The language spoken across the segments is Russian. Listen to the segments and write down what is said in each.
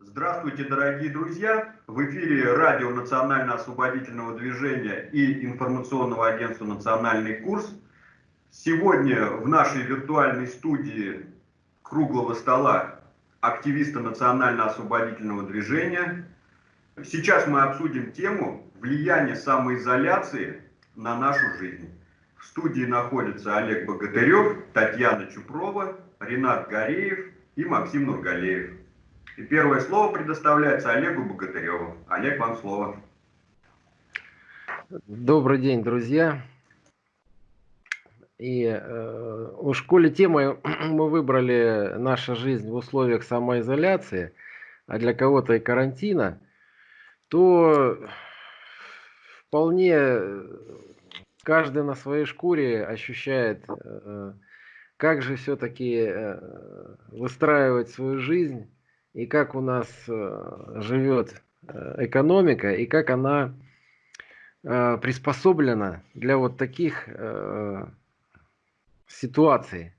Здравствуйте, дорогие друзья! В эфире радио Национально-освободительного движения и информационного агентства «Национальный курс». Сегодня в нашей виртуальной студии круглого стола активисты Национально-освободительного движения. Сейчас мы обсудим тему влияния самоизоляции на нашу жизнь. В студии находятся Олег Богатырев, Татьяна Чупрова, Ренат Гореев и Максим Нургалеев. И первое слово предоставляется Олегу Богатыреву. Олег, вам слово. Добрый день, друзья. И э, у школе темы мы выбрали наша жизнь в условиях самоизоляции, а для кого-то и карантина, то вполне каждый на своей шкуре ощущает, э, как же все-таки э, выстраивать свою жизнь и как у нас э, живет экономика и как она приспособлена для вот таких ситуаций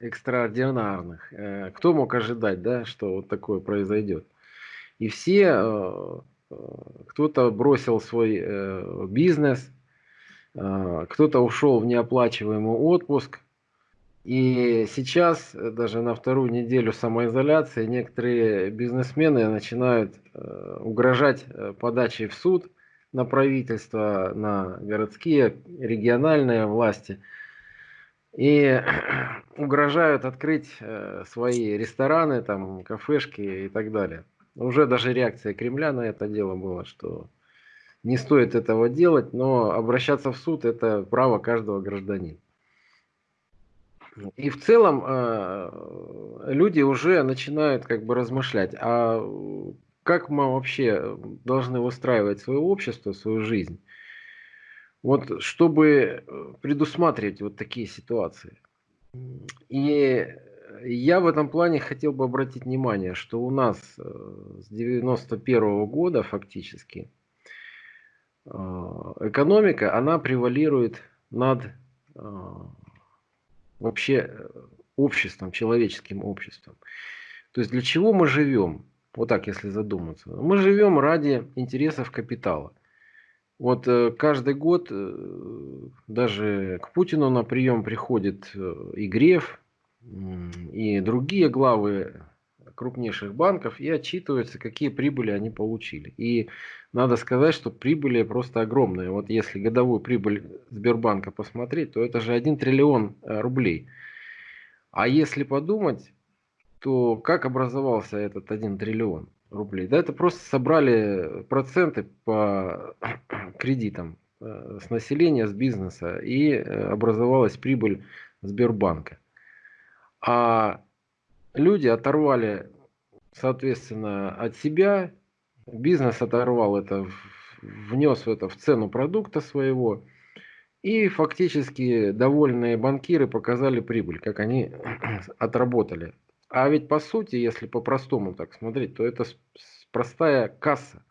экстраординарных. Кто мог ожидать, да, что вот такое произойдет? И все, кто-то бросил свой бизнес, кто-то ушел в неоплачиваемый отпуск. И сейчас, э, даже на вторую неделю самоизоляции, некоторые бизнесмены начинают э, угрожать э, подачей в суд на правительство, на городские, региональные власти. И угрожают открыть свои рестораны, там, кафешки и так далее. Уже даже реакция Кремля на это дело была, что не стоит этого делать, но обращаться в суд это право каждого гражданина. И в целом э, люди уже начинают как бы размышлять, а как мы вообще должны выстраивать свое общество, свою жизнь, вот чтобы предусматривать вот такие ситуации. И я в этом плане хотел бы обратить внимание, что у нас э, с 91 -го года фактически экономика, она превалирует над а, вообще э, обществом, человеческим обществом. То есть для чего мы живем? Вот так, если задуматься. Мы живем ради интересов капитала. Вот э, каждый год э, даже к Путину на прием приходит и Греф, и другие главы крупнейших банков и отчитываются, какие прибыли они получили. И надо сказать, что прибыли просто огромные. Вот если годовую прибыль Сбербанка посмотреть, то это же 1 триллион э, рублей. А если подумать, то как образовался этот 1 триллион рублей? Да это просто собрали проценты по кредитам э, с населения, с бизнеса и э, образовалась прибыль Сбербанка. А люди оторвали, соответственно, от себя, бизнес оторвал это, внес это в цену продукта своего, и фактически довольные банкиры показали прибыль, как они отработали. А ведь по сути, если по-простому так смотреть, то это простая касса.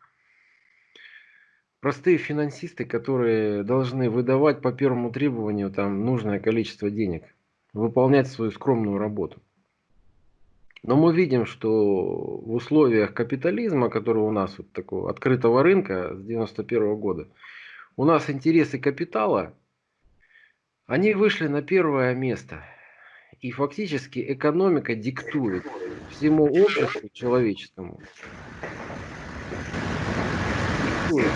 Простые финансисты, которые должны выдавать по первому требованию там нужное количество денег, выполнять свою скромную работу. Но мы видим, что в условиях капитализма, который у нас вот такого открытого рынка с 91 года, у нас интересы капитала, они вышли на первое место. И фактически экономика диктует всему обществу человеческому. Диктует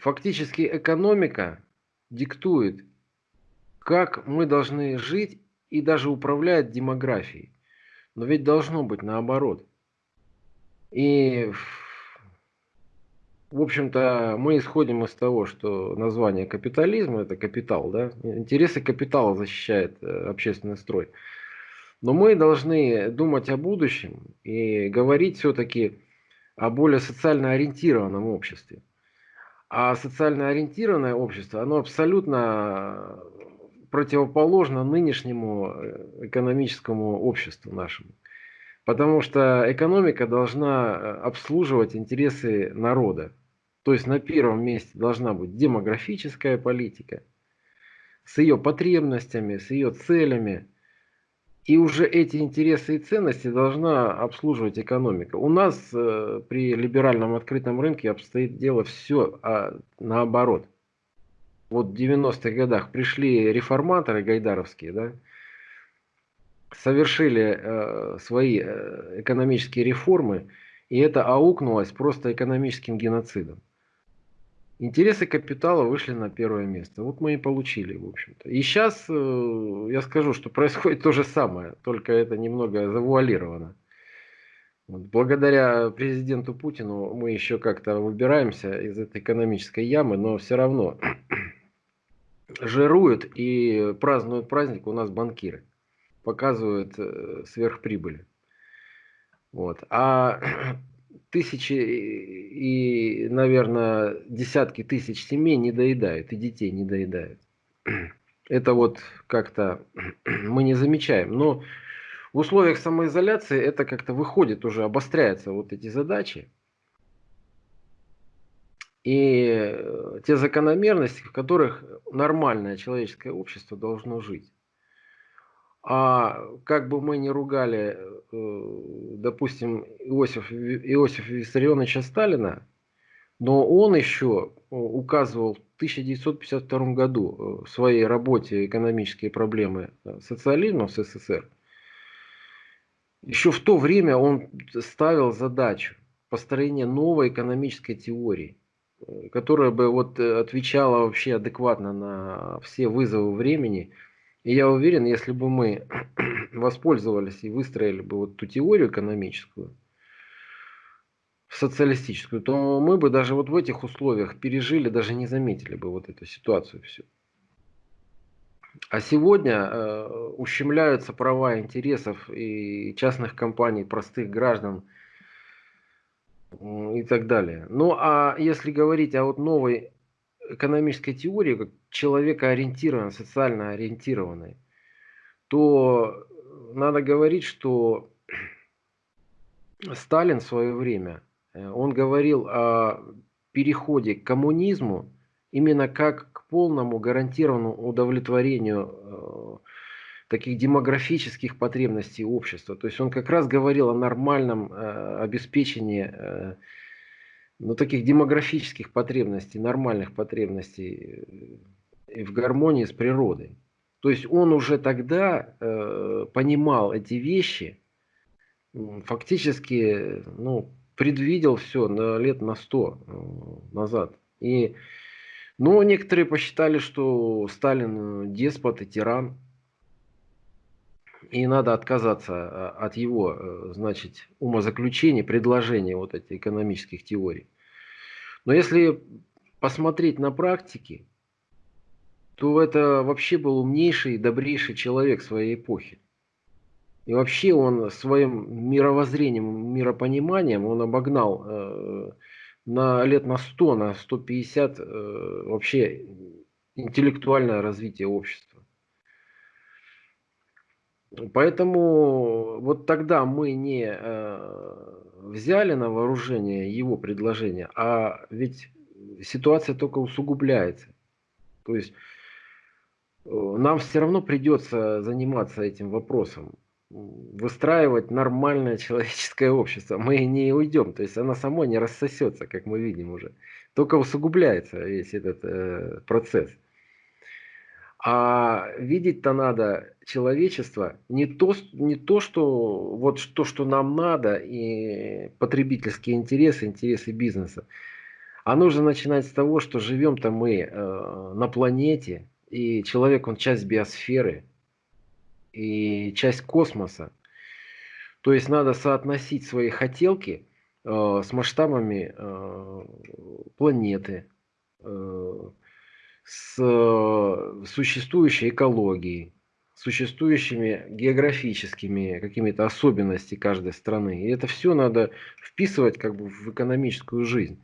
фактически экономика диктует, как мы должны жить и даже управляет демографией. Но ведь должно быть наоборот. И, в общем-то, мы исходим из того, что название капитализма – это капитал. Да? Интересы капитала защищает э, общественный строй. Но мы должны думать о будущем и говорить все-таки о более социально ориентированном обществе. А социально ориентированное общество, оно абсолютно противоположно нынешнему э, экономическому обществу нашему. Потому что экономика должна э, обслуживать интересы народа. То есть на первом месте должна быть демографическая политика с ее потребностями, с ее целями. И уже эти интересы и ценности должна обслуживать экономика. У нас э, при либеральном открытом рынке обстоит дело все а, наоборот. Вот в 90-х годах пришли реформаторы гайдаровские, да, совершили э, свои э, экономические реформы, и это аукнулось просто экономическим геноцидом. Интересы капитала вышли на первое место. Вот мы и получили, в общем-то. И сейчас э, я скажу, что происходит то же самое, только это немного завуалировано. Вот, благодаря президенту Путину мы еще как-то выбираемся из этой экономической ямы, но все равно жируют и празднуют праздник у нас банкиры показывают э, сверхприбыли. Вот. А тысячи и, наверное, десятки тысяч семей не доедают, и детей не доедают. Это вот как-то мы не замечаем. Но в условиях самоизоляции это как-то выходит уже, обостряются вот эти задачи. И э, те закономерности, в которых нормальное человеческое общество должно жить. А как бы мы ни ругали, э, допустим, Иосиф, Иосифа Виссарионовича Сталина, но он еще э, указывал в 1952 году э, в своей работе «Экономические проблемы социализма в СССР». Еще в то время он ставил задачу построения новой экономической теории, которая бы вот отвечала вообще адекватно на все вызовы времени – и я уверен, если бы мы воспользовались и выстроили бы вот ту теорию экономическую, социалистическую, то мы бы даже вот в этих условиях пережили, даже не заметили бы вот эту ситуацию всю. А сегодня э, ущемляются права интересов и частных компаний, простых граждан и так далее. Ну а если говорить о вот новой экономической теории, как человекоориентированной, социально ориентированной, то надо говорить, что Сталин в свое время, э, он говорил о переходе к коммунизму именно как к полному гарантированному удовлетворению э, таких демографических потребностей общества. То есть он как раз говорил о нормальном э, обеспечении но таких демографических потребностей, нормальных потребностей и в гармонии с природой. То есть он уже тогда э, понимал эти вещи, фактически ну, предвидел все на лет на сто э, назад. И, но некоторые посчитали, что Сталин деспот и тиран, и надо отказаться а, от его, э, значит, умозаключений, предложений вот этих экономических теорий. Но если посмотреть на практике, то это вообще был умнейший и добрейший человек своей эпохи. И вообще он своим мировоззрением, миропониманием, он обогнал э, на лет на 100, на 150 э, вообще интеллектуальное развитие общества. Поэтому вот тогда мы не э, взяли на вооружение его предложение, а ведь ситуация только усугубляется. То есть э, нам все равно придется заниматься этим вопросом, выстраивать нормальное человеческое общество. Мы не уйдем, то есть она само не рассосется, как мы видим уже. Только усугубляется весь этот э, процесс. А видеть-то надо человечество не то, не то, что вот то, что нам надо, и потребительские интересы, интересы бизнеса. А нужно начинать с того, что живем-то мы э, на планете, и человек, он часть биосферы, и часть космоса. То есть надо соотносить свои хотелки э, с масштабами э, планеты, э, с э, существующей экологией, существующими географическими какими-то особенностями каждой страны. И это все надо вписывать как бы в экономическую жизнь.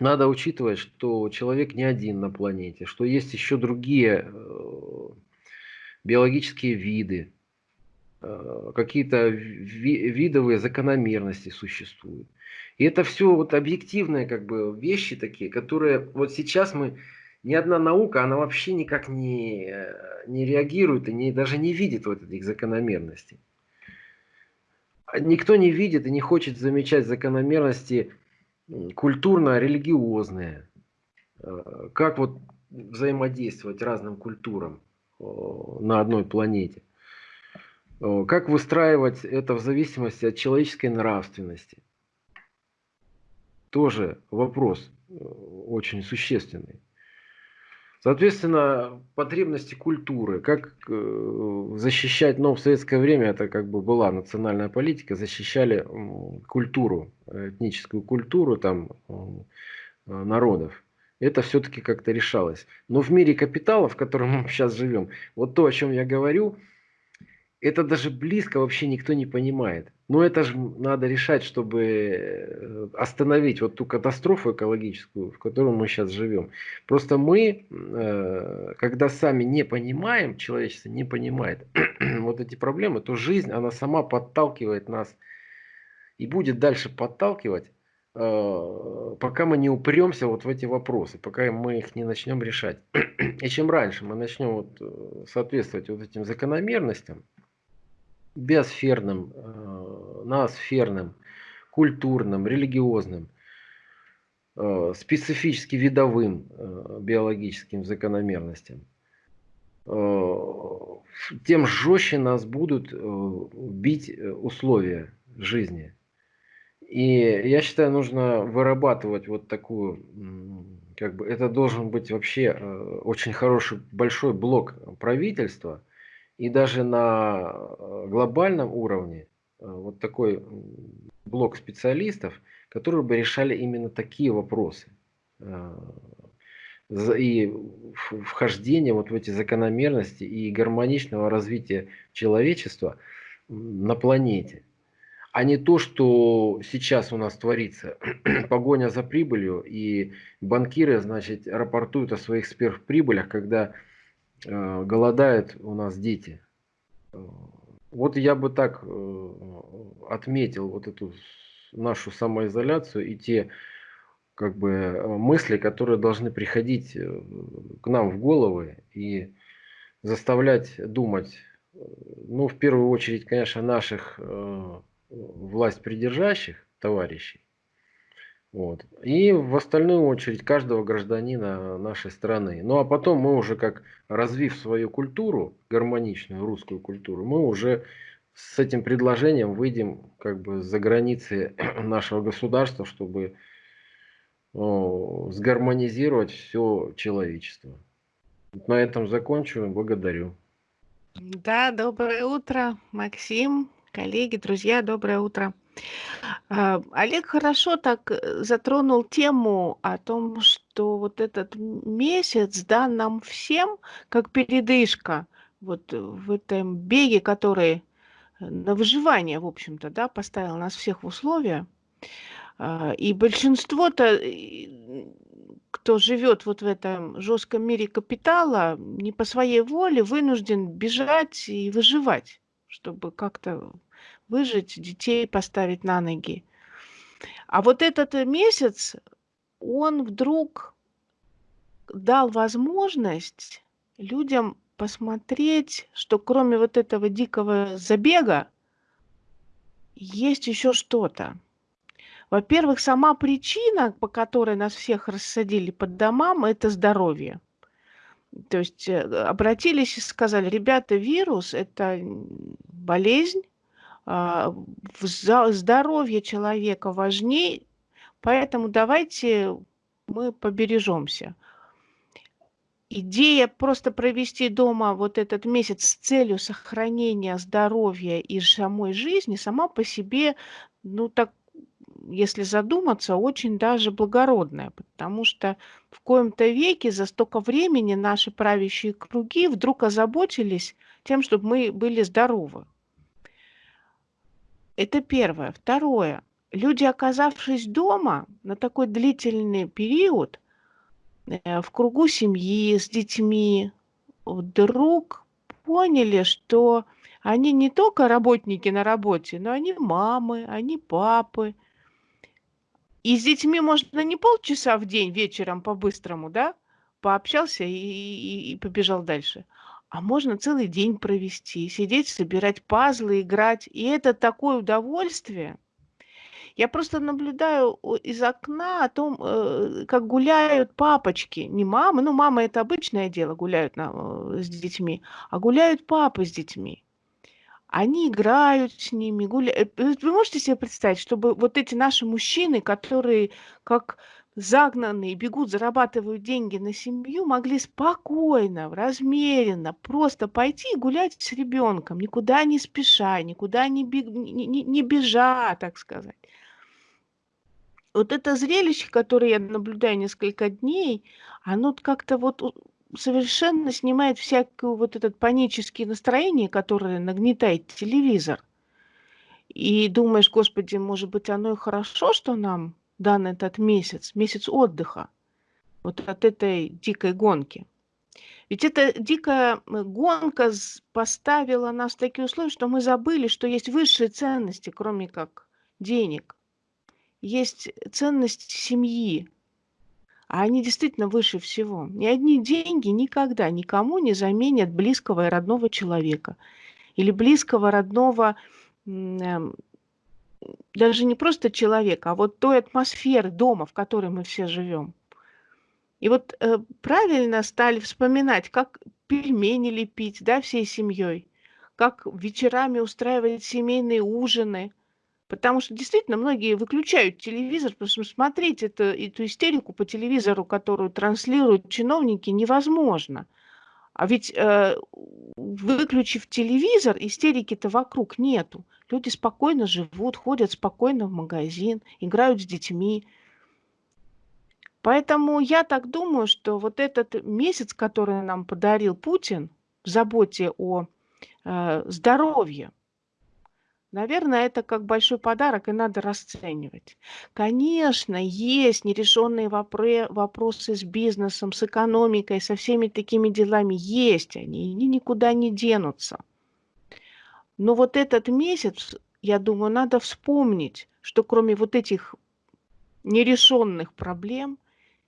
Надо учитывать, что человек не один на планете, что есть еще другие э, биологические виды, э, какие-то ви видовые закономерности существуют. И это все вот объективные как бы вещи такие, которые вот сейчас мы, ни одна наука, она вообще никак не, не реагирует и не, даже не видит вот этих закономерностей. Никто не видит и не хочет замечать закономерности культурно-религиозные. Э, как вот взаимодействовать разным культурам на одной планете. Как выстраивать это в зависимости от человеческой нравственности. Тоже вопрос э, очень существенный. Соответственно, потребности культуры, как э, защищать, но в советское время это как бы была национальная политика, защищали культуру, этническую культуру там народов это все-таки как-то решалось. Но в мире капитала, в котором мы сейчас живем, вот то, о чем я говорю, это даже близко вообще никто не понимает. Но это же надо решать, чтобы э, остановить вот ту катастрофу экологическую, в которой мы сейчас живем. Просто мы, э, когда сами не понимаем, человечество не понимает вот эти проблемы, то жизнь, она сама подталкивает нас и будет дальше подталкивать Э, пока мы не упремся вот в эти вопросы, пока мы их не начнем решать. И чем раньше мы начнем вот соответствовать вот этим закономерностям, биосферным, э, ноосферным, культурным, религиозным, специфически видовым биологическим закономерностям, тем жестче нас будут бить условия жизни. И я считаю, нужно вырабатывать вот такую, как бы, это должен быть вообще э, очень хороший, большой блок правительства, и даже на э, глобальном уровне э, вот такой блок специалистов, которые бы решали именно такие вопросы. И вхождение вот в эти закономерности и гармоничного развития человечества на планете а не то, что сейчас у нас творится. Погоня за прибылью, и банкиры, значит, рапортуют о своих сверхприбылях, когда э, голодают у нас дети. Вот я бы так э, отметил вот эту нашу самоизоляцию и те как бы мысли, которые должны приходить э, к нам в головы и заставлять думать, э, ну, в первую очередь, конечно, наших э, власть придержащих товарищей. Вот. И в остальную очередь каждого гражданина нашей страны. Ну а потом мы уже как развив свою культуру, гармоничную русскую культуру, мы уже с этим предложением выйдем как бы за границы нашего государства, чтобы о, сгармонизировать все человечество. На этом закончу. Благодарю. Да, доброе утро, Максим коллеги, друзья, доброе утро. А, Олег хорошо так э, затронул тему о том, что вот этот месяц дан нам всем как передышка вот в этом беге, который на выживание, в общем-то, да, поставил нас всех в условия. А, и большинство-то, кто живет вот в этом жестком мире капитала, не по своей воле вынужден бежать и выживать чтобы как-то выжить, детей поставить на ноги. А вот этот э, месяц, он вдруг дал возможность людям посмотреть, что кроме вот этого дикого забега есть еще что-то. Во-первых, сама причина, по которой нас всех рассадили под домам, это здоровье. То есть э, обратились и сказали, ребята, вирус – это болезнь, здоровье человека важнее, поэтому давайте мы побережемся. Идея просто провести дома вот этот месяц с целью сохранения здоровья и самой жизни сама по себе, ну так если задуматься, очень даже благородная, потому что в коем-то веке за столько времени наши правящие круги вдруг озаботились тем, чтобы мы были здоровы. Это первое. Второе. Люди, оказавшись дома на такой длительный период, э, в кругу семьи, с детьми, вдруг поняли, что Они не только работники на работе, но они мамы, они папы. И с детьми можно не полчаса в день вечером по-быстрому, да, пообщался и, и, и побежал дальше. А можно целый день провести, сидеть, собирать пазлы, играть. И это такое удовольствие. Я просто наблюдаю из окна о том, э, как гуляют папочки, не мамы, ну мама это обычное дело, гуляют на, э, с детьми, а гуляют папы с детьми. Они играют с ними, гуляют. Э, вы можете себе представить, чтобы вот эти наши мужчины, которые как загнанные, бегут, зарабатывают деньги на семью, могли спокойно, размеренно просто пойти гулять с ребенком, никуда не спеша, никуда не, бег, не, не, не бежа, так сказать. Вот это зрелище, которое я наблюдаю несколько дней, оно как-то вот совершенно снимает всякое вот этот панические настроение, которое нагнетает телевизор. И думаешь, господи, может быть, оно и хорошо, что нам дан этот месяц, месяц отдыха, вот от этой дикой гонки. Ведь эта дикая гонка поставила нас в такие условия, что мы забыли, что есть высшие ценности, кроме как денег. Есть ценность семьи, а они действительно выше всего. Ни одни деньги никогда никому не заменят близкого и родного человека. Или близкого, родного эм, даже не просто человека, а вот той атмосферы дома, в которой мы все живем. И вот э, правильно стали вспоминать, как пельмени лепить, да, всей семьей, как вечерами устраивать семейные ужины, потому что действительно многие выключают телевизор, потому что смотреть это, эту истерику по телевизору, которую транслируют чиновники, невозможно. А ведь э, выключив телевизор, истерики-то вокруг нету. Люди спокойно живут, ходят спокойно в магазин, играют с детьми. Поэтому я так думаю, что вот этот месяц, который нам подарил Путин в заботе о э, здоровье, Наверное, это как большой подарок, и надо расценивать. Конечно, есть нерешенные вопросы с бизнесом, с экономикой, со всеми такими делами. Есть они, они никуда не денутся. Но вот этот месяц, я думаю, надо вспомнить, что кроме вот этих нерешенных проблем,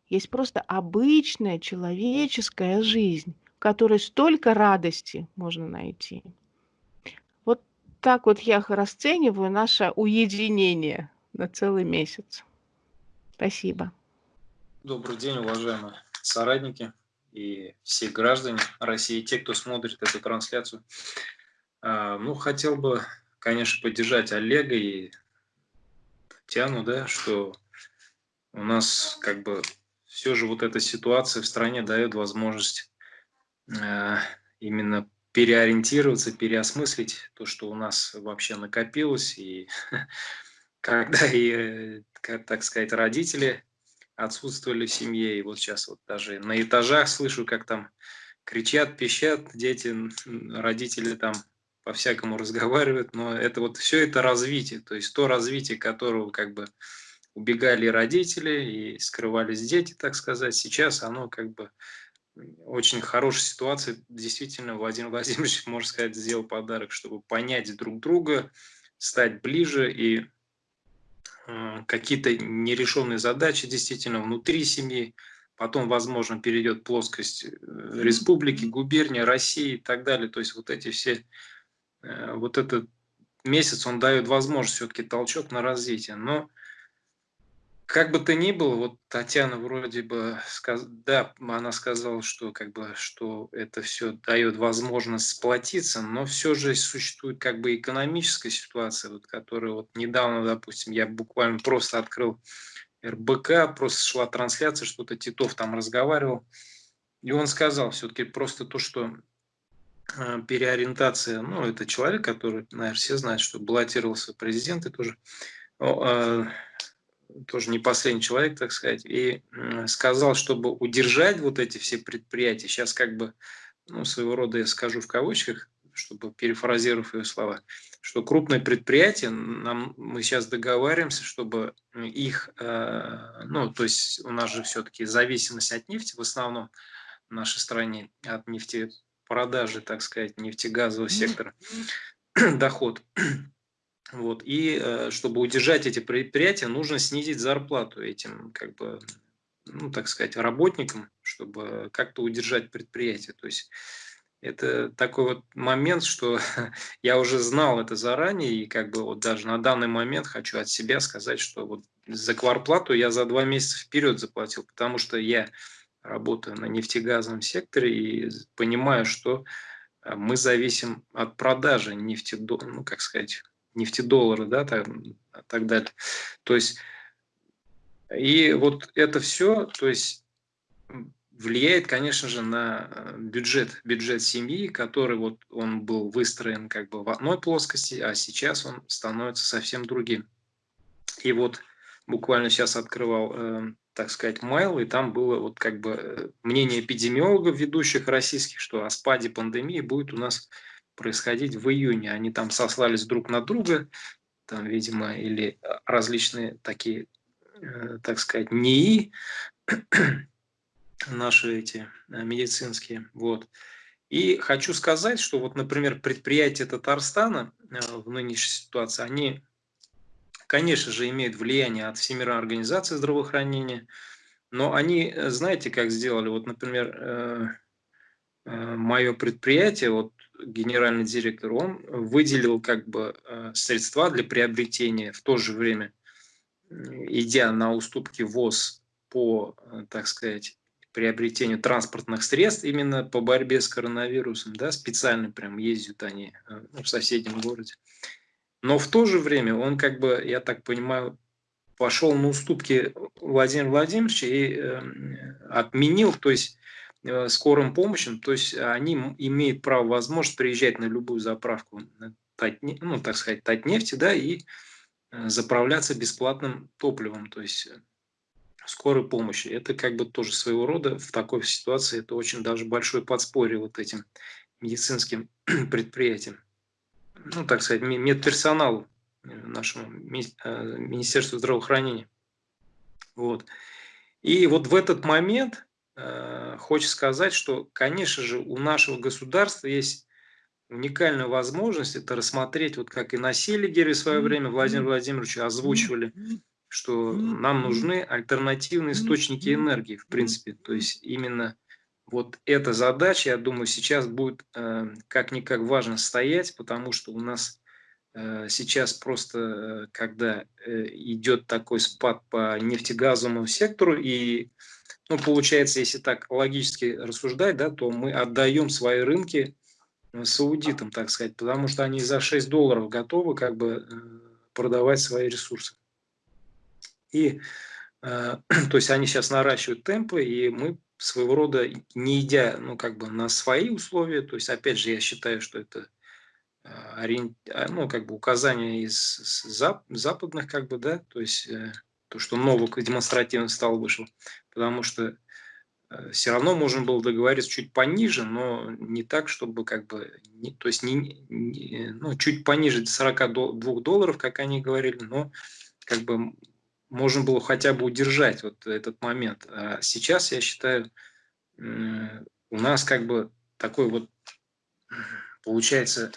есть просто обычная человеческая жизнь, в которой столько радости можно найти. Вот так вот я расцениваю наше уединение на целый месяц. Спасибо. Добрый день, уважаемые соратники и все граждане России, те, кто смотрит эту трансляцию. А, ну, хотел бы, конечно, поддержать Олега и Татьяну, да, что у нас как бы все же вот эта ситуация в стране дает возможность э, именно переориентироваться, переосмыслить то, что у нас вообще накопилось, и когда и, так сказать, родители отсутствовали в семье, и вот сейчас вот даже на этажах слышу, как там кричат, пищат дети, родители там по-всякому разговаривают, но это вот все это развитие, то есть то развитие, которого как бы убегали родители и скрывались дети, так сказать, сейчас оно как бы очень хорошая ситуация. Действительно, Владимир Владимирович, можно сказать, сделал подарок, чтобы понять друг друга, стать ближе и э, какие-то нерешенные задачи действительно внутри семьи, потом, возможно, перейдет плоскость э, республики, губернии, России и так далее. То есть вот эти все вот этот месяц, он дает возможность все-таки толчок на развитие. Но как бы то ни было, вот Татьяна вроде бы, сказ... да, она сказала, что как бы, что это все дает возможность сплотиться, но все же существует как бы экономическая ситуация, вот, которая вот недавно, допустим, я буквально просто открыл РБК, просто шла трансляция, что-то Титов там разговаривал, и он сказал все-таки просто то, что Э, переориентация, ну, это человек, который, наверное, все знают, что баллотировался в президенты тоже, э, тоже не последний человек, так сказать, и сказал, чтобы удержать вот эти все предприятия, сейчас как бы, ну, своего рода я скажу в кавычках, чтобы перефразировав ее слова, что крупные предприятия, нам, мы сейчас договариваемся, чтобы их, э, ну, то есть у нас же все-таки зависимость от нефти в основном в нашей стране, от нефти продажи, так сказать, нефтегазового сектора доход. Вот. И э, чтобы удержать эти предприятия, нужно снизить зарплату этим, как бы, ну, так сказать, работникам, чтобы как-то удержать предприятие. То есть это такой вот момент, что я уже знал это заранее, и как бы вот даже на данный момент хочу от себя сказать, что вот за кварплату я за два месяца вперед заплатил, потому что я работаю на нефтегазовом секторе и понимаю, что э, мы зависим от продажи нефти, ну, как сказать, нефтедоллара, да, так, так далее. То есть, и вот это все, то есть, влияет, конечно же, на э, бюджет, бюджет семьи, который вот он был выстроен как бы в одной плоскости, а сейчас он становится совсем другим. И вот буквально сейчас открывал, э, так сказать, майл, и там было вот как бы э, мнение эпидемиологов ведущих российских, что о спаде пандемии будет у нас происходить в июне. Они там сослались друг на друга, там, видимо, или различные такие, э, так сказать, НИИ, наши эти э, медицинские. Вот. И хочу сказать, что вот, например, предприятия Татарстана э, в нынешней ситуации, они, конечно же, имеют влияние от Всемирной организации здравоохранения, но они, знаете, как сделали? Вот, например, мое предприятие, вот генеральный директор, он выделил как бы э, средства для приобретения в то же время, идя на уступки ВОЗ по, э, так сказать, приобретению транспортных средств именно по борьбе с коронавирусом, да, специально прям ездят они э, в соседнем городе. Но в то же время он как бы, я так понимаю, пошел на уступки Владимира Владимировича и э, отменил, то есть Э, скорым помощью, то есть они имеют право, возможность приезжать на любую заправку, ну, так сказать, Татнефти, да, и э, заправляться бесплатным топливом, то есть э, скорой помощи. Это как бы тоже своего рода в такой ситуации, это очень даже большое подспорье вот этим медицинским предприятиям. Ну, так сказать, медперсоналу нашему Министерству здравоохранения. Вот. И вот в этот момент Э, хочется сказать, что, конечно же, у нашего государства есть уникальная возможность это рассмотреть, вот как и на Селигере в свое время Владимир Владимирович озвучивали, что нам нужны альтернативные источники энергии, в принципе. То есть именно вот эта задача, я думаю, сейчас будет э, как-никак важно стоять, потому что у нас э, сейчас просто, э, когда идет такой спад по нефтегазовому сектору и ну, получается, если так логически рассуждать, да, то мы отдаем свои рынки саудитам, так сказать, потому что они за 6 долларов готовы как бы продавать свои ресурсы. И, то есть они сейчас наращивают темпы, и мы своего рода, не идя, ну, как бы на свои условия, то есть, опять же, я считаю, что это ну, как бы указания из западных, как бы, да, то есть то, что Новак демонстративно стал вышел, потому что э, все равно можно было договориться чуть пониже, но не так, чтобы как бы, не, то есть не, не, ну, чуть пониже 42 долларов, как они говорили, но как бы можно было хотя бы удержать вот этот момент. А сейчас, я считаю, у нас как бы такой вот получается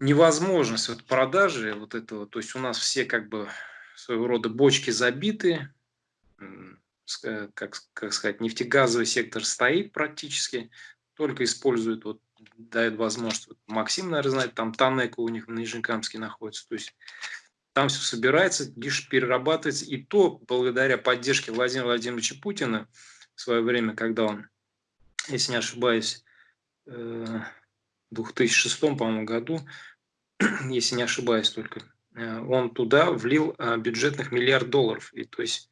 невозможность вот продажи вот этого, то есть у нас все как бы своего рода бочки забиты, как, как сказать, нефтегазовый сектор стоит практически, только использует, вот, дает возможность, вот Максим, наверное, знает, там Танека у них в Нижнекамске находится, то есть там все собирается, лишь перерабатывается, и то благодаря поддержке Владимира Владимировича Путина в свое время, когда он, если не ошибаюсь, э, в 2006, по-моему, году, если не ошибаюсь только, Э, он туда влил э, бюджетных миллиард долларов. И то есть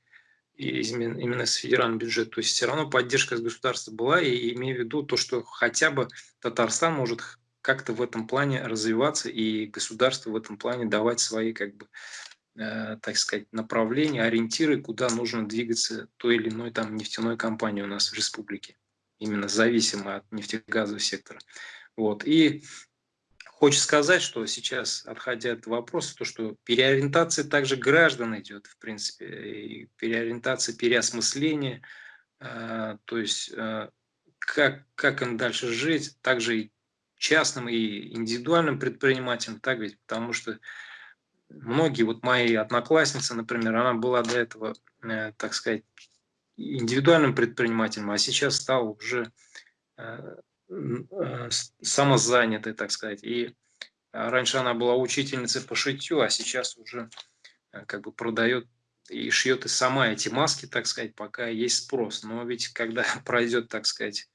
именно с федерального бюджета. То есть все равно поддержка с государства была, и имею в виду то, что хотя бы Татарстан может как-то в этом плане развиваться, и государство в этом плане давать свои, как бы, э, так сказать, направления, ориентиры, куда нужно двигаться той или иной там нефтяной компании у нас в республике, именно зависимо от нефтегазового сектора. Вот. И Хочется сказать, что сейчас, отходя от вопроса, то, что переориентация также граждан идет, в принципе, и переориентация, переосмысление, э, то есть э, как, как им дальше жить, также и частным, и индивидуальным предпринимателям, так ведь, потому что многие, вот мои одноклассницы, например, она была до этого, э, так сказать, индивидуальным предпринимателем, а сейчас стал уже э, э, самозанятой, так сказать. И раньше она была учительницей по шитью, а сейчас уже как бы продает и шьет и сама эти маски, так сказать, пока есть спрос. Но ведь когда пройдет, так сказать,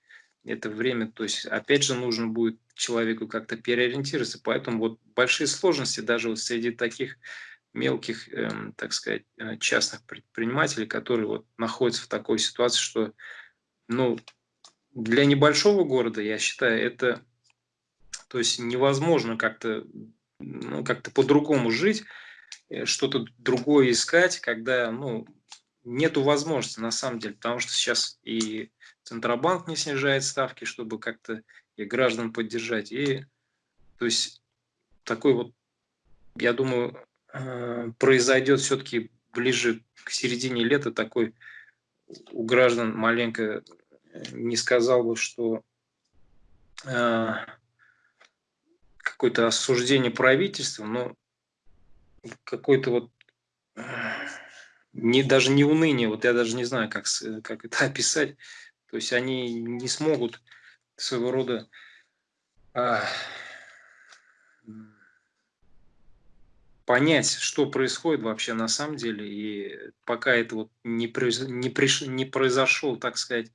это время, то есть опять же нужно будет человеку как-то переориентироваться, поэтому вот большие сложности даже вот среди таких мелких, эм, так сказать, э, частных предпринимателей, которые вот находятся в такой ситуации, что, ну, для небольшого города, я считаю, это, то есть невозможно как-то, ну, как-то по-другому жить, э, что-то другое искать, когда, ну, нету возможности на самом деле, потому что сейчас и Центробанк не снижает ставки, чтобы как-то и граждан поддержать. И то есть такой вот, я думаю, э, произойдет все-таки ближе к середине лета. Такой у граждан маленько э, не сказал бы, что э, какое-то осуждение правительства, но какой-то вот не, даже не уныние, вот я даже не знаю, как, как это описать, то есть они не смогут своего рода а, понять, что происходит вообще на самом деле. И пока это вот не, не, приш, не произошел, так сказать,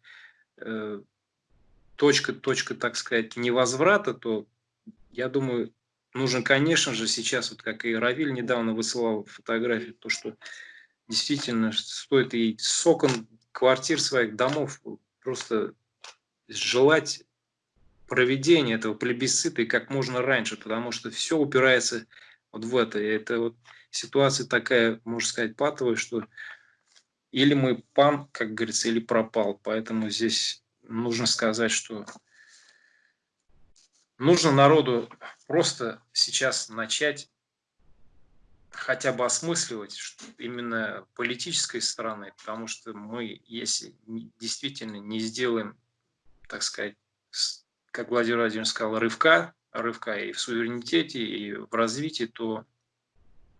э, точка, точка, так сказать, невозврата, то я думаю, нужно, конечно же, сейчас, вот как и Равиль недавно высылал фотографию, то, что действительно стоит и с окон квартир своих домов просто желать проведения этого плебисцита и как можно раньше, потому что все упирается вот в это. И это вот ситуация такая, можно сказать, патовая, что или мы пан, как говорится, или пропал. Поэтому здесь нужно сказать, что нужно народу просто сейчас начать хотя бы осмысливать именно политической стороны, потому что мы, если действительно не сделаем, так сказать, как Владимир Владимирович сказал, рывка, рывка и в суверенитете, и в развитии, то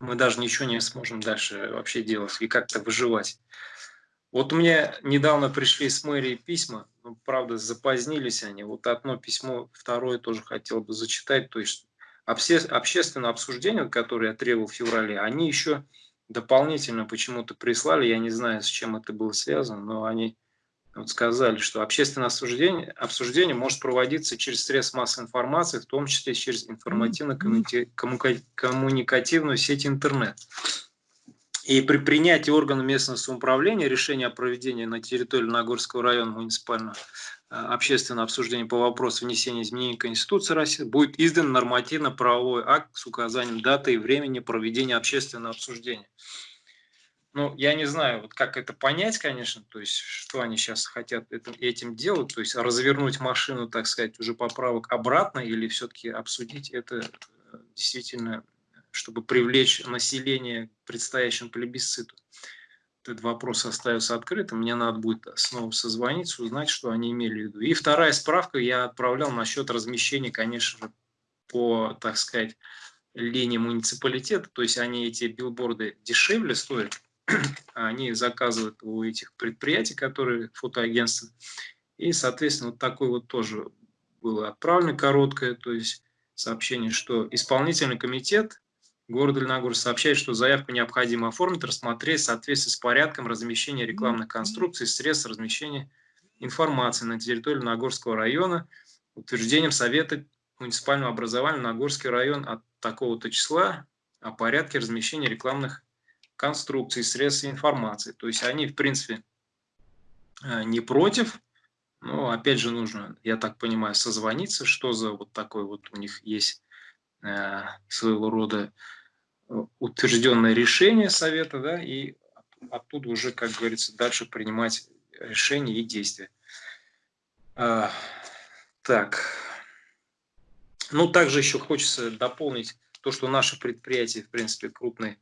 мы даже ничего не сможем дальше вообще делать и как-то выживать. Вот у меня недавно пришли с мэрии письма, ну, правда, запозднились они. Вот одно письмо, второе тоже хотел бы зачитать. То есть обще, общественное обсуждение, которое я требовал в феврале, они еще дополнительно почему-то прислали, я не знаю, с чем это было связано, но они вот сказали, что общественное обсуждение, обсуждение может проводиться через средства массовой информации, в том числе через информативно-коммуникативную сеть интернет. И при принятии органа местного самоуправления решения о проведении на территории Нагорского района муниципального э, общественного обсуждения по вопросу внесения изменений в Конституцию России будет издан нормативно-правовой акт с указанием даты и времени проведения общественного обсуждения. Ну, я не знаю, вот как это понять, конечно, то есть, что они сейчас хотят этим, этим делать, то есть развернуть машину, так сказать, уже поправок обратно или все-таки обсудить это э, действительно чтобы привлечь население к предстоящему плебисциту. Этот вопрос остается открытым. Мне надо будет снова созвониться, узнать, что они имели в виду. И вторая справка я отправлял насчет размещения, конечно же, по, так сказать, линии муниципалитета. То есть они эти билборды дешевле стоят. Они заказывают у этих предприятий, которые фотоагентства. И, соответственно, вот такой вот тоже было отправлено короткое, то есть сообщение, что исполнительный комитет Город Леногорск сообщает, что заявку необходимо оформить, рассмотреть в соответствии с порядком размещения рекламных конструкций, средств размещения информации на территории Нагорского района, утверждением Совета муниципального образования Нагорский район от такого-то числа о порядке размещения рекламных конструкций, средств информации. То есть они, в принципе, э, не против, но опять же нужно, я так понимаю, созвониться, что за вот такой вот у них есть своего рода утвержденное решение совета, да, и оттуда уже, как говорится, дальше принимать решения и действия. А, так. Ну, также еще хочется дополнить то, что наши предприятия, в принципе, крупные,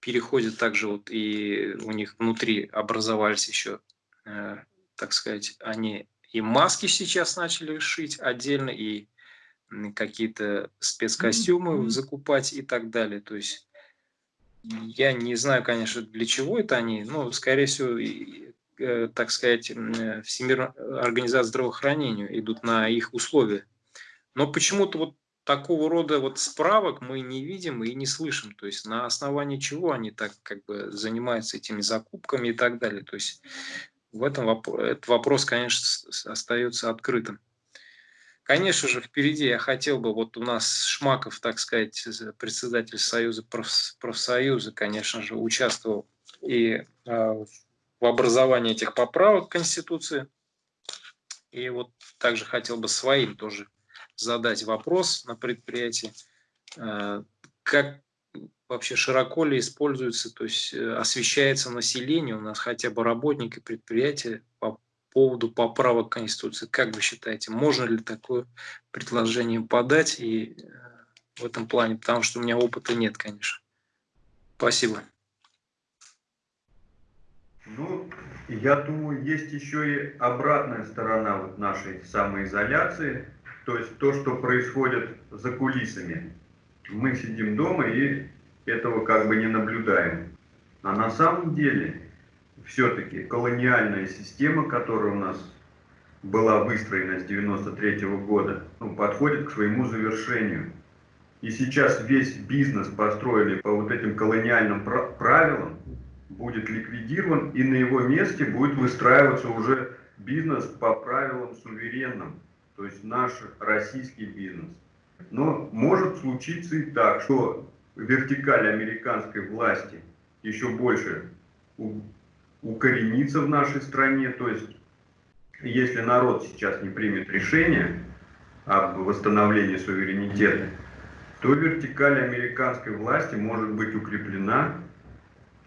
переходят также вот и у них внутри образовались еще, э, так сказать, они и маски сейчас начали шить отдельно, и какие-то спецкостюмы закупать и так далее. То есть я не знаю, конечно, для чего это они, но, скорее всего, э, так сказать, э, Всемирная организация здравоохранения идут на их условия. Но почему-то вот такого рода вот справок мы не видим и не слышим. То есть на основании чего они так как бы занимаются этими закупками и так далее. То есть в этом вопрос, этот вопрос, конечно, остается открытым. Конечно же, впереди я хотел бы, вот у нас Шмаков, так сказать, председатель Союза профсоюза, конечно же, участвовал и а, в образовании этих поправок Конституции. И вот также хотел бы своим тоже задать вопрос на предприятии, а, как вообще широко ли используется, то есть э, освещается население у нас хотя бы работники предприятия поводу поправок Конституции. Как вы считаете, можно ли такое предложение подать и э, в этом плане? Потому что у меня опыта нет, конечно. Спасибо. Ну, я думаю, есть еще и обратная сторона вот нашей самоизоляции, то есть то, что происходит за кулисами. Мы сидим дома и этого как бы не наблюдаем. А на самом деле все-таки колониальная система, которая у нас была выстроена с 93 -го года, ну, подходит к своему завершению. И сейчас весь бизнес, построенный по вот этим колониальным правилам, будет ликвидирован, и на его месте будет выстраиваться уже бизнес по правилам суверенным, то есть наш российский бизнес. Но может случиться и так, что вертикаль американской власти еще больше укоренится в нашей стране. То есть, если народ сейчас не примет решение об восстановлении суверенитета, то вертикаль американской власти может быть укреплена.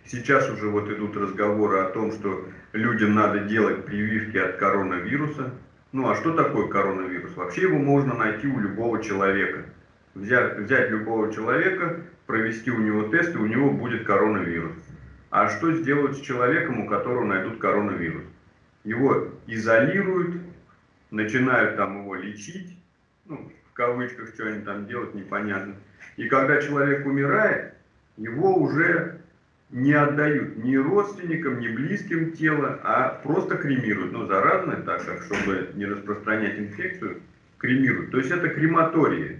Сейчас уже вот идут разговоры о том, что людям надо делать прививки от коронавируса. Ну а что такое коронавирус? Вообще его можно найти у любого человека. Взять, взять любого человека, провести у него тест, и у него будет коронавирус. А что сделают с человеком, у которого найдут коронавирус? Его изолируют, начинают там его лечить, ну, в кавычках, что они там делают, непонятно. И когда человек умирает, его уже не отдают ни родственникам, ни близким тела, а просто кремируют. Ну, заразное так, как чтобы не распространять инфекцию, кремируют. То есть это крематории.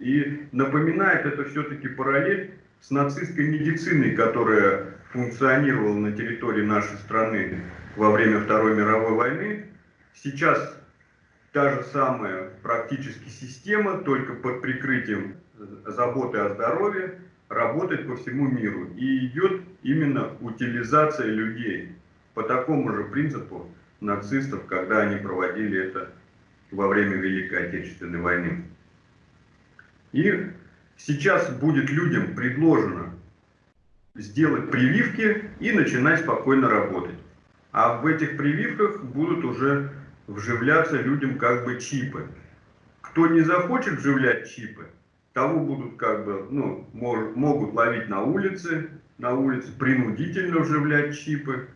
И напоминает это все-таки параллель с нацистской медициной, которая функционировал на территории нашей страны во время Второй мировой войны. Сейчас та же самая практически система, только под прикрытием заботы о здоровье, работает по всему миру. И идет именно утилизация людей по такому же принципу нацистов, когда они проводили это во время Великой Отечественной войны. И сейчас будет людям предложено сделать прививки и начинать спокойно работать. А в этих прививках будут уже вживляться людям как бы чипы. Кто не захочет вживлять чипы, того будут как бы, ну, мож, могут ловить на улице, на улице принудительно вживлять чипы.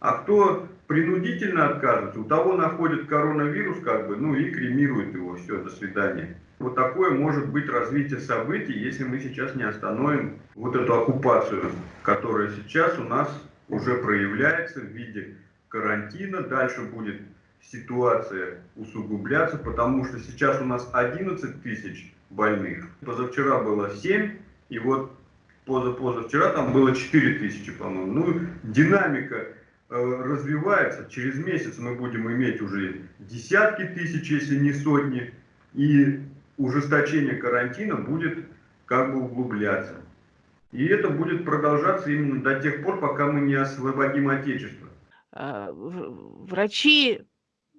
А кто принудительно откажется, у того находит коронавирус, как бы, ну и кремирует его, все, до свидания вот такое может быть развитие событий, если мы сейчас не остановим вот эту оккупацию, которая сейчас у нас уже проявляется в виде карантина. Дальше будет ситуация усугубляться, потому что сейчас у нас 11 тысяч больных. Позавчера было 7, и вот позапозавчера там было 4 тысячи, по-моему. Ну, динамика развивается. Через месяц мы будем иметь уже десятки тысяч, если не сотни. И ужесточение карантина будет как бы углубляться. И это будет продолжаться именно до тех пор, пока мы не освободим Отечество. А, врачи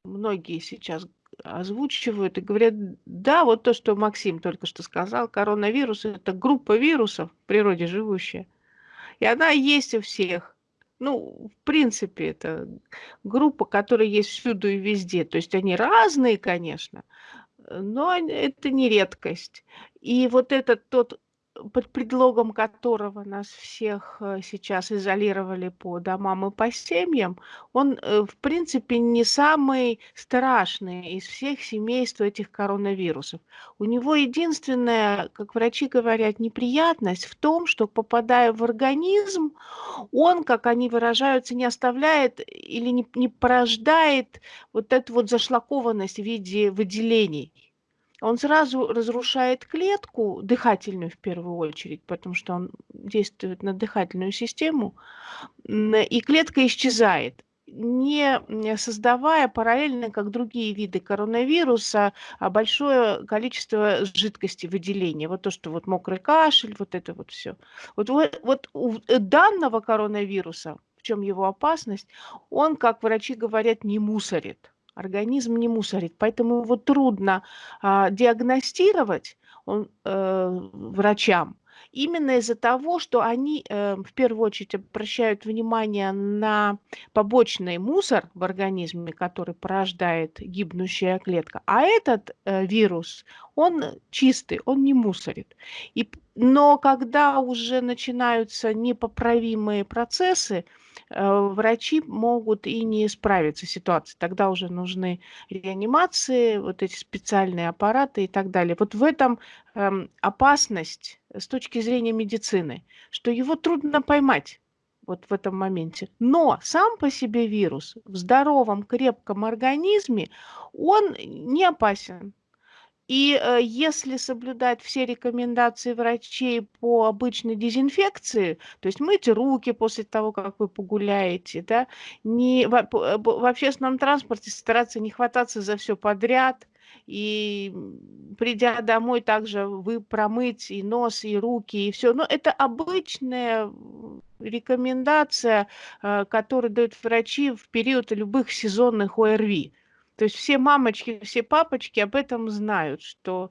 многие сейчас озвучивают и говорят, да, вот то, что Максим только что сказал, коронавирус – это группа вирусов в природе живущая. И она есть у всех. Ну, в принципе, это группа, которая есть всюду и везде. То есть они разные, конечно, но это не редкость. И вот этот тот под предлогом которого нас всех э, сейчас изолировали по домам и по семьям, он, э, в принципе, не самый страшный из всех семейств этих коронавирусов. У него единственная, как врачи говорят, неприятность в том, что попадая в организм, он, как они выражаются, не оставляет или не, не порождает вот эту вот зашлакованность в виде выделений он сразу разрушает клетку, дыхательную в первую очередь, потому что он действует на дыхательную систему, и клетка исчезает не создавая параллельно, как другие виды коронавируса, а большое количество жидкости выделения. Вот то, что вот мокрый кашель, вот это вот все. Вот, вот у данного коронавируса, в чем его опасность, он, как врачи говорят, не мусорит. Организм не мусорит, поэтому его трудно а, диагностировать он, э, врачам. Именно из-за того, что они э, в первую очередь обращают внимание на побочный мусор в организме, который порождает гибнущая клетка. А этот э, вирус, он чистый, он не мусорит. И, но когда уже начинаются непоправимые процессы, врачи могут и не справиться с ситуацией. Тогда уже нужны реанимации, вот эти специальные аппараты и так далее. Вот в этом эм, опасность с точки зрения медицины, что его трудно поймать вот в этом моменте. Но сам по себе вирус в здоровом, крепком организме, он не опасен. И э, если соблюдать все рекомендации врачей по обычной дезинфекции, то есть мыть руки после того, как вы погуляете, да, не, в, э, в общественном транспорте стараться не хвататься за все подряд, и придя домой также вы промыть и нос, и руки, и все. Но это обычная рекомендация, э, которую дают врачи в период любых сезонных ОРВИ. То есть все мамочки, все папочки об этом знают, что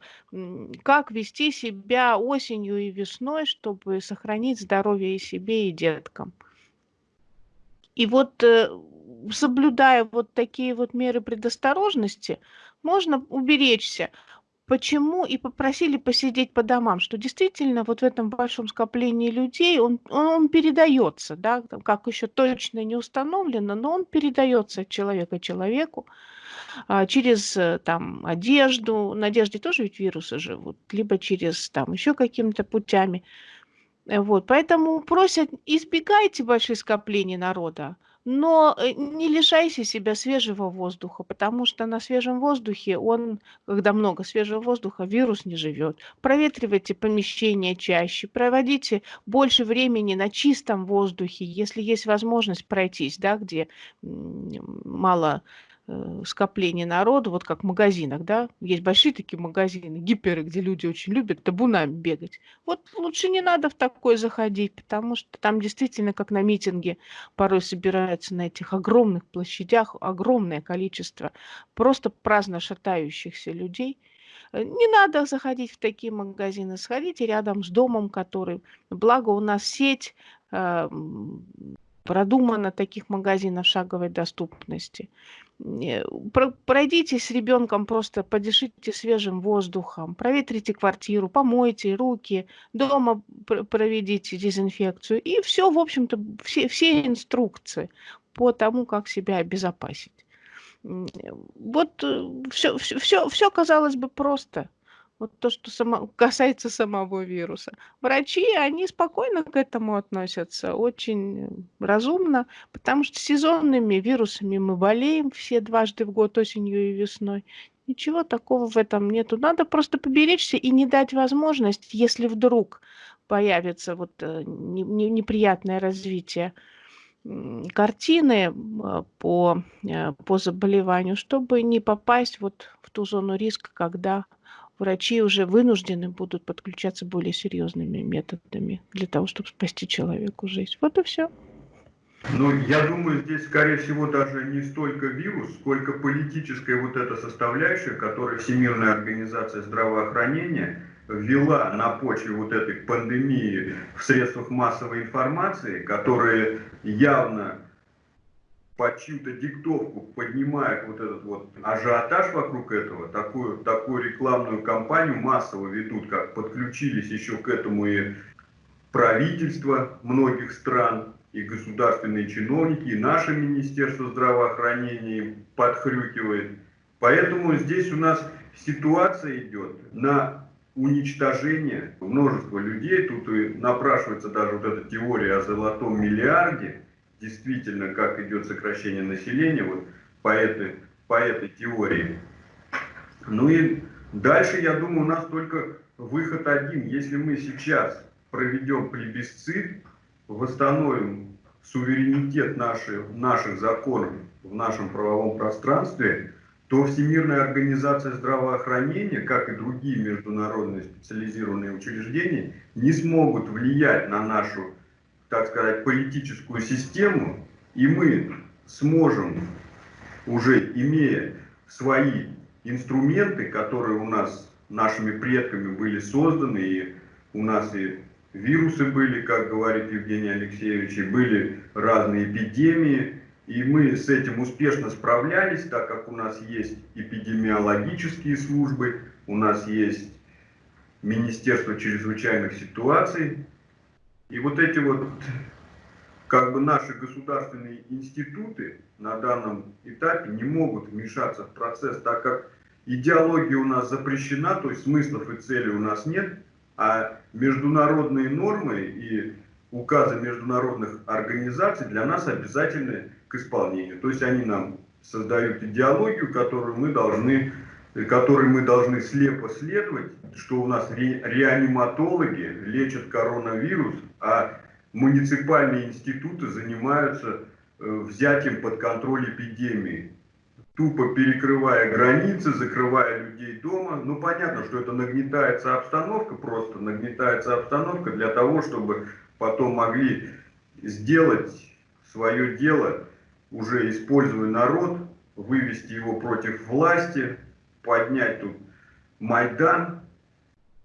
как вести себя осенью и весной, чтобы сохранить здоровье и себе, и деткам. И вот э, соблюдая вот такие вот меры предосторожности, можно уберечься. Почему и попросили посидеть по домам, что действительно вот в этом большом скоплении людей он, он, передается, да, как еще точно не установлено, но он передается от человека человеку. А, через э, там одежду, на одежде тоже ведь вирусы живут, либо через там еще какими-то путями. Э, вот, поэтому просят, избегайте больших скоплений народа, но э, не лишайся себя свежего воздуха, потому что на свежем воздухе он, когда много свежего воздуха, вирус не живет. Проветривайте помещение чаще, проводите больше времени на чистом воздухе, если есть возможность пройтись, да, где мало скопление народу, вот как в магазинах, да, есть большие такие магазины, гиперы, где люди очень любят табунами бегать. Вот лучше не надо в такое заходить, потому что там действительно, как на митинге, порой собираются на этих огромных площадях огромное количество просто праздно шатающихся людей. Э, не надо заходить в такие магазины, сходите рядом с домом, который, благо у нас сеть, э, продумано таких магазинов шаговой доступности. Пройдите с ребенком, просто подышите свежим воздухом, проветрите квартиру, помойте руки, дома проведите дезинфекцию. И все, в общем-то, все, все инструкции по тому, как себя обезопасить. Вот все, все, все, все казалось бы просто – вот то, что само, касается самого вируса. Врачи, они спокойно к этому относятся, очень разумно, потому что сезонными вирусами мы болеем все дважды в год, осенью и весной. Ничего такого в этом нету. Надо просто поберечься и не дать возможность, если вдруг появится вот э, неприятное развитие картины а, по, э, по заболеванию, чтобы не попасть вот в ту зону риска, когда врачи уже вынуждены будут подключаться более серьезными методами для того, чтобы спасти человеку жизнь. Вот и все. Ну, я думаю, здесь, скорее всего, даже не столько вирус, сколько политическая вот эта составляющая, которую Всемирная организация здравоохранения ввела на почве вот этой пандемии в средствах массовой информации, которые явно под чью-то диктовку поднимает вот этот вот ажиотаж вокруг этого, такую, такую рекламную кампанию массово ведут, как подключились еще к этому и правительства многих стран, и государственные чиновники, и наше Министерство здравоохранения подхрюкивает. Поэтому здесь у нас ситуация идет на уничтожение множества людей. Тут и напрашивается даже вот эта теория о золотом миллиарде, действительно, как идет сокращение населения, вот по этой, по этой теории. Ну и дальше, я думаю, у нас только выход один. Если мы сейчас проведем плебисцит, восстановим суверенитет наших, наших законов в нашем правовом пространстве, то Всемирная организация здравоохранения, как и другие международные специализированные учреждения, не смогут влиять на нашу, так сказать, политическую систему, и мы сможем, уже имея свои инструменты, которые у нас нашими предками были созданы, и у нас и вирусы были, как говорит Евгений Алексеевич, и были разные эпидемии, и мы с этим успешно справлялись, так как у нас есть эпидемиологические службы, у нас есть Министерство чрезвычайных ситуаций. И вот эти вот как бы наши государственные институты на данном этапе не могут вмешаться в процесс, так как идеология у нас запрещена, то есть смыслов и целей у нас нет, а международные нормы и указы международных организаций для нас обязательны к исполнению. То есть они нам создают идеологию, которую мы должны, которой мы должны слепо следовать, что у нас ре, реаниматологи лечат коронавирус, а муниципальные институты занимаются э, взятием под контроль эпидемии тупо перекрывая границы, закрывая людей дома. Ну, понятно, что это нагнетается обстановка, просто нагнетается обстановка для того, чтобы потом могли сделать свое дело, уже используя народ, вывести его против власти, поднять тут Майдан,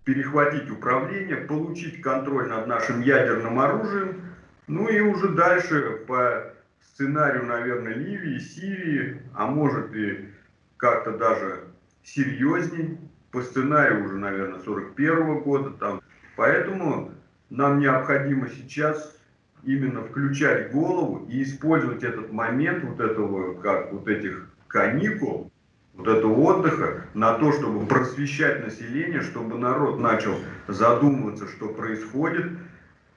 перехватить управление, получить контроль над нашим ядерным оружием, ну и уже дальше по сценарию, наверное, Ливии, Сирии, а может и как-то даже серьезней, по сценарию уже, наверное, 41 -го года. Там. Поэтому нам необходимо сейчас именно включать голову и использовать этот момент вот этого, как вот этих каникул, вот этого отдыха на то, чтобы просвещать население, чтобы народ начал задумываться, что происходит,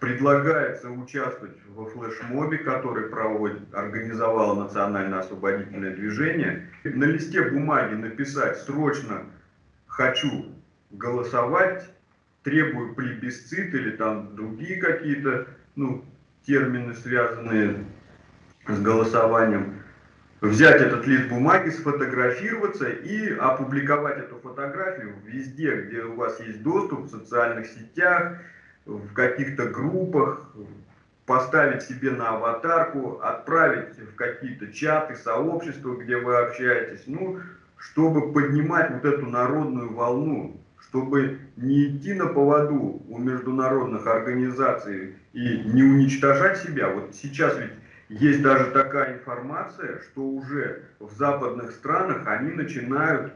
Предлагается участвовать во флешмобе, который проводит, организовало национально-освободительное движение. На листе бумаги написать срочно «хочу голосовать», требую плебисцит или там другие какие-то ну, термины, связанные с голосованием. Взять этот лист бумаги, сфотографироваться и опубликовать эту фотографию везде, где у вас есть доступ, в социальных сетях, в каких-то группах, поставить себе на аватарку, отправить в какие-то чаты, сообщества, где вы общаетесь, ну, чтобы поднимать вот эту народную волну, чтобы не идти на поводу у международных организаций и не уничтожать себя. Вот сейчас ведь есть даже такая информация, что уже в западных странах они начинают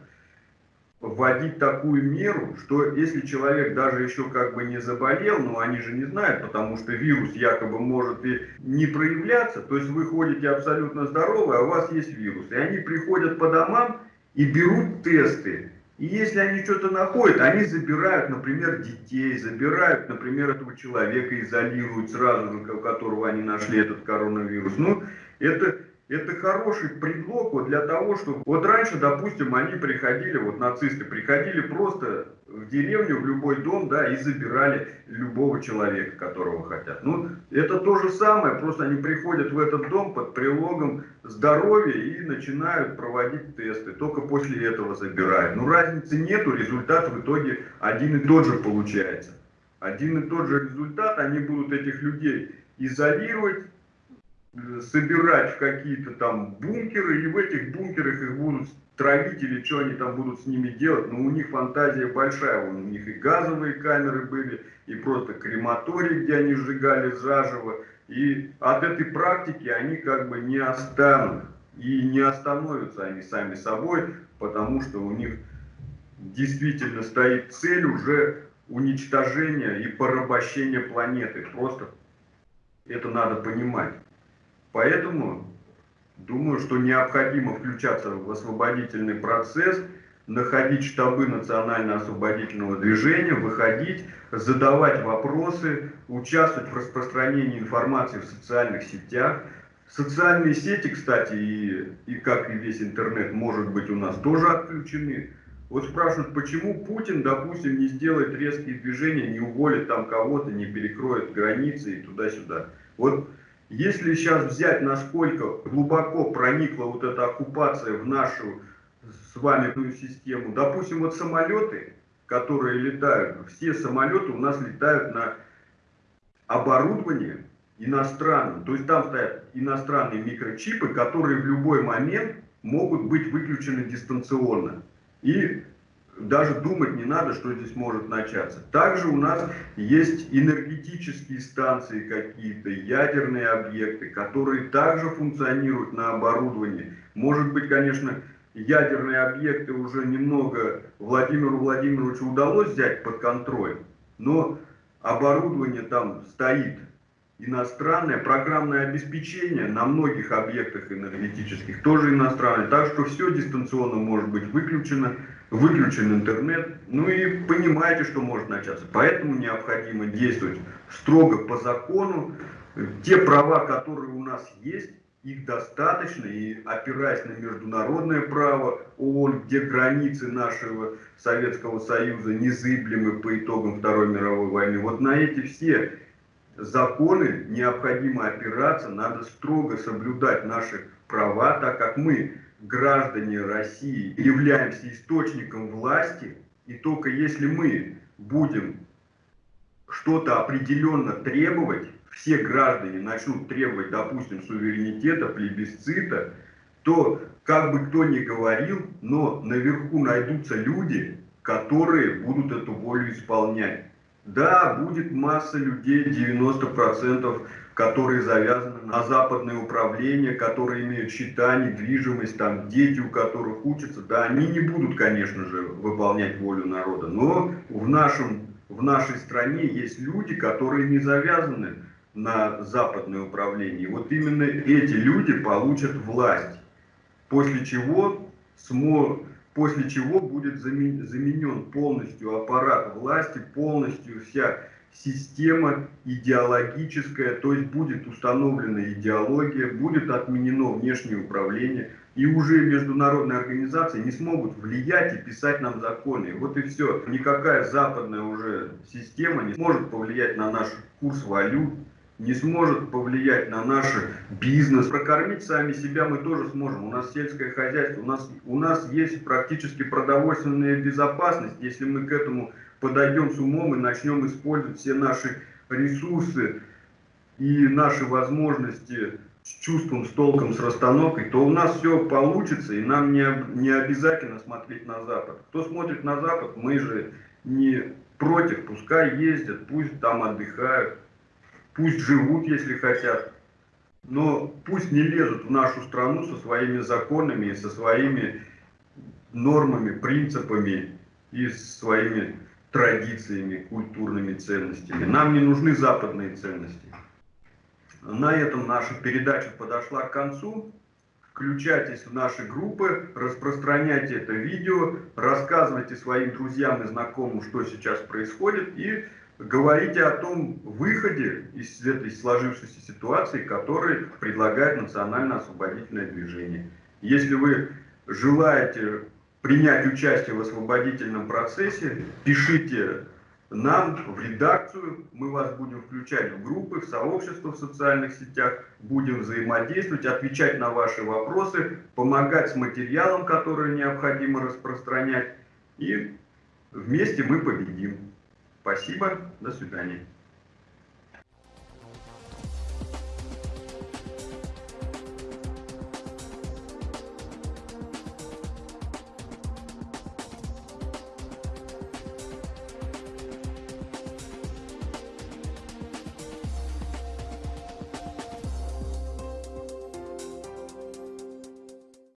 вводить такую меру, что если человек даже еще как бы не заболел, но они же не знают, потому что вирус якобы может и не проявляться, то есть вы ходите абсолютно здоровы, а у вас есть вирус. И они приходят по домам и берут тесты. И если они что-то находят, они забирают, например, детей, забирают, например, этого человека, изолируют сразу же, у которого они нашли этот коронавирус. Ну, это это хороший предлог вот для того, чтобы... Вот раньше, допустим, они приходили, вот нацисты приходили просто в деревню, в любой дом, да, и забирали любого человека, которого хотят. Ну, это то же самое, просто они приходят в этот дом под прилогом здоровья и начинают проводить тесты. Только после этого забирают. Ну, разницы нету, результат в итоге один и тот же получается. Один и тот же результат, они будут этих людей изолировать, собирать в какие-то там бункеры, и в этих бункерах их будут травить или что они там будут с ними делать, но у них фантазия большая, у них и газовые камеры были, и просто крематории, где они сжигали заживо И от этой практики они как бы не останут. И не остановятся они сами собой, потому что у них действительно стоит цель уже уничтожения и порабощения планеты. Просто это надо понимать. Поэтому думаю, что необходимо включаться в освободительный процесс, находить штабы национально-освободительного движения, выходить, задавать вопросы, участвовать в распространении информации в социальных сетях. Социальные сети, кстати, и, и как и весь интернет, может быть, у нас тоже отключены. Вот спрашивают, почему Путин, допустим, не сделает резкие движения, не уволит там кого-то, не перекроет границы и туда-сюда. Вот если сейчас взять, насколько глубоко проникла вот эта оккупация в нашу с вами систему, допустим, вот самолеты, которые летают, все самолеты у нас летают на оборудование иностранном, то есть там стоят иностранные микрочипы, которые в любой момент могут быть выключены дистанционно. И даже думать не надо, что здесь может начаться. Также у нас есть энергетические станции какие-то, ядерные объекты, которые также функционируют на оборудовании. Может быть, конечно, ядерные объекты уже немного Владимиру Владимировичу удалось взять под контроль, но оборудование там стоит иностранное, программное обеспечение на многих объектах энергетических тоже иностранное, так что все дистанционно может быть выключено выключен интернет, ну и понимаете, что может начаться. Поэтому необходимо действовать строго по закону. Те права, которые у нас есть, их достаточно, и опираясь на международное право ООН, где границы нашего Советского Союза незыблемы по итогам Второй мировой войны, вот на эти все законы необходимо опираться, надо строго соблюдать наши права, так как мы граждане России являемся источником власти, и только если мы будем что-то определенно требовать, все граждане начнут требовать, допустим, суверенитета, плебисцита, то, как бы кто ни говорил, но наверху найдутся люди, которые будут эту волю исполнять. Да, будет масса людей, 90% которые завязаны на западное управление, которые имеют счета, недвижимость, там дети, у которых учатся, да, они не будут, конечно же, выполнять волю народа. Но в, нашем, в нашей стране есть люди, которые не завязаны на западное управление. Вот именно эти люди получат власть, после чего, смо, после чего будет заменен полностью аппарат власти, полностью вся система идеологическая, то есть будет установлена идеология, будет отменено внешнее управление, и уже международные организации не смогут влиять и писать нам законы. Вот и все. Никакая западная уже система не сможет повлиять на наш курс валют, не сможет повлиять на наш бизнес. Прокормить сами себя мы тоже сможем. У нас сельское хозяйство, у нас, у нас есть практически продовольственная безопасность, если мы к этому подойдем с умом и начнем использовать все наши ресурсы и наши возможности с чувством, с толком, с расстановкой, то у нас все получится, и нам не, не обязательно смотреть на Запад. Кто смотрит на Запад, мы же не против, пускай ездят, пусть там отдыхают, пусть живут, если хотят, но пусть не лезут в нашу страну со своими законами со своими нормами, принципами и своими традициями, культурными ценностями. Нам не нужны западные ценности. На этом наша передача подошла к концу. Включайтесь в наши группы, распространяйте это видео, рассказывайте своим друзьям и знакомым, что сейчас происходит, и говорите о том выходе из этой сложившейся ситуации, который предлагает национально-освободительное движение. Если вы желаете принять участие в освободительном процессе, пишите нам в редакцию, мы вас будем включать в группы, в сообщества в социальных сетях, будем взаимодействовать, отвечать на ваши вопросы, помогать с материалом, который необходимо распространять, и вместе мы победим. Спасибо, до свидания.